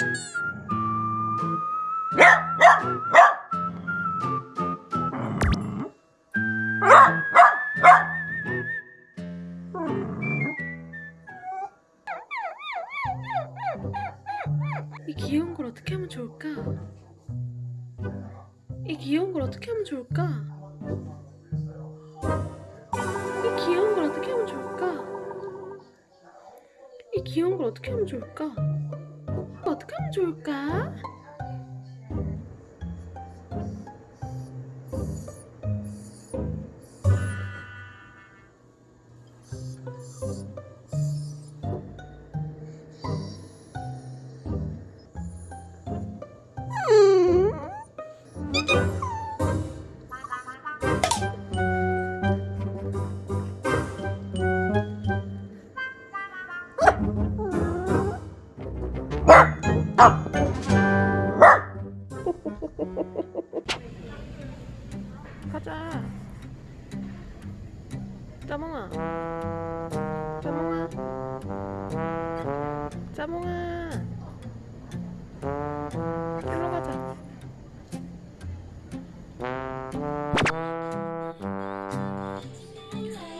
이 귀여운 걸 어떻게 하면 좋을까? 이 귀여운 걸 어떻게 하면 좋을까? 이 귀여운 걸 어떻게 하면 좋을까? 이 귀여운 걸 어떻게 하면 좋을까? 어떻게 하면 좋을까? 가자. 짜몽아. 짜몽아. 짜몽아. 일로 가자.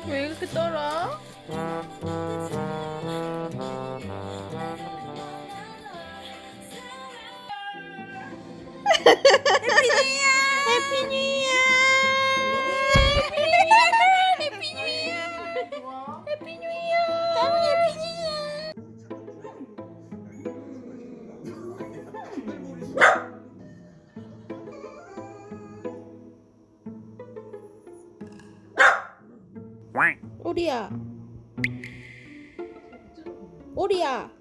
왜 이렇게 떨어? Happy New Year! Happy New Year! Happy New Year! 다음 Happy New Year! 오리야 오리야